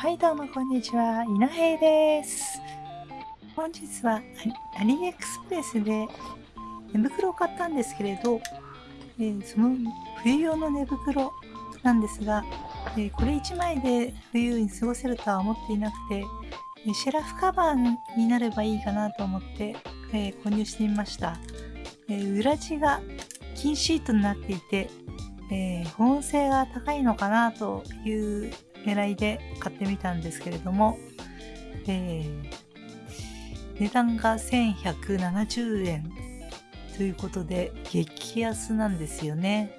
はいどうもこんにちは、稲平です。本日はアリアリエクスプレスで寝袋を買ったんですけれど、えーその冬用の寝袋なんですが、えーこれ1枚で冬に過ごせるとは思っていなくて、えシェラフカバーになればいいかなと思って、えー購入してみました。え裏地が金シートになっていて、え保温性が高いのかなという狙いで買ってみたんですけれども、えー値段が1170円ということで激安なんですよね。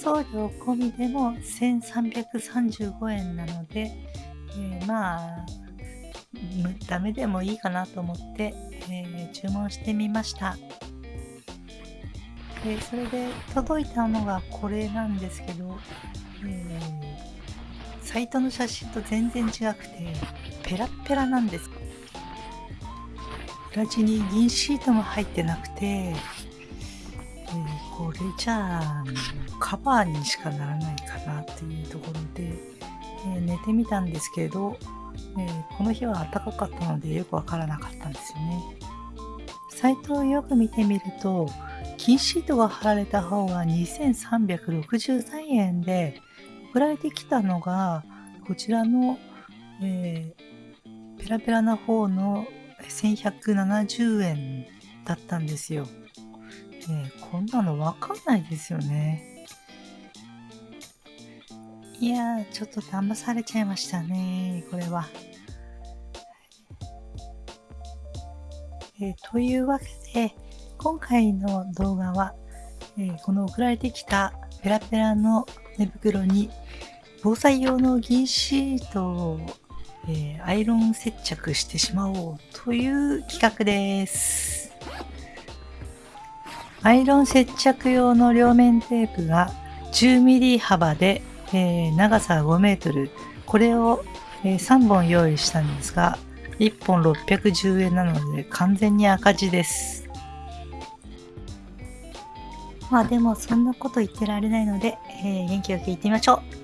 送料込みでも1335円なので、えーまあダメでもいいかなと思って、えー注文してみました。でそれで届いたのがこれなんですけど、えーサイトの写真と全然違くてペラッペラなんです。裏地に銀シートも入ってなくて、えーこれじゃあカバーにしかならないかなっていうところで、えー寝てみたんですけど、えーこの日は暖かかったのでよくわからなかったんですよね。サイトをよく見てみると金シートが貼られた方が2363円で送られてきたのがこちらの、えーペラペラな方の1170円だったんですよ。ねこんなのわかんないですよね。いやー、ちょっと騙されちゃいましたね、これは。えーというわけで、今回の動画は、えーこの送られてきたペラペラの寝袋に防災用の銀シートを、えーアイロン接着してしまおうという企画です。アイロン接着用の両面テープが 10mm 幅で、えー長さ5メートル。これを、え3本用意したんですが、1本610円なので完全に赤字です。まあでもそんなこと言ってられないので、えー元気よく言ってみましょう。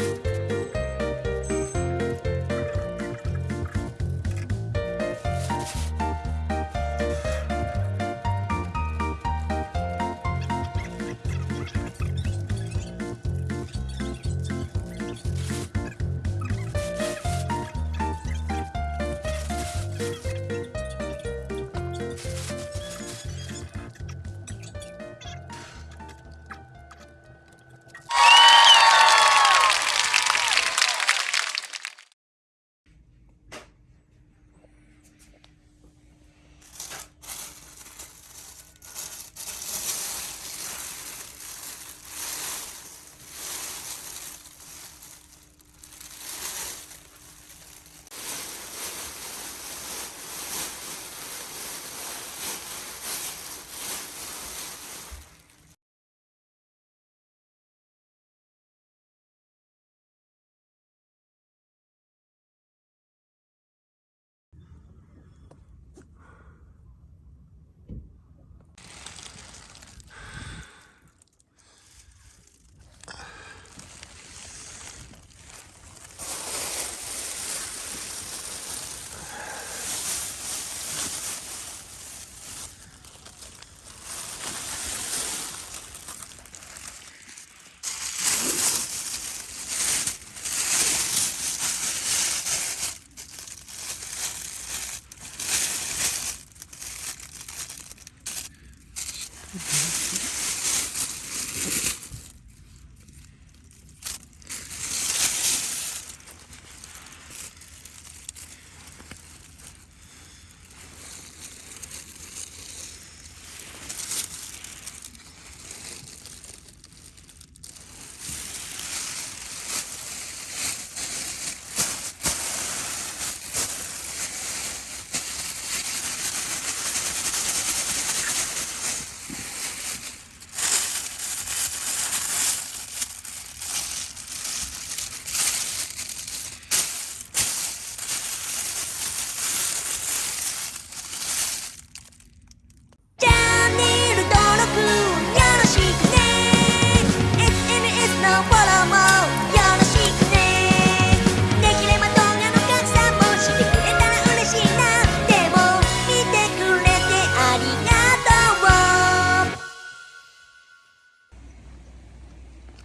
you Mm-hmm.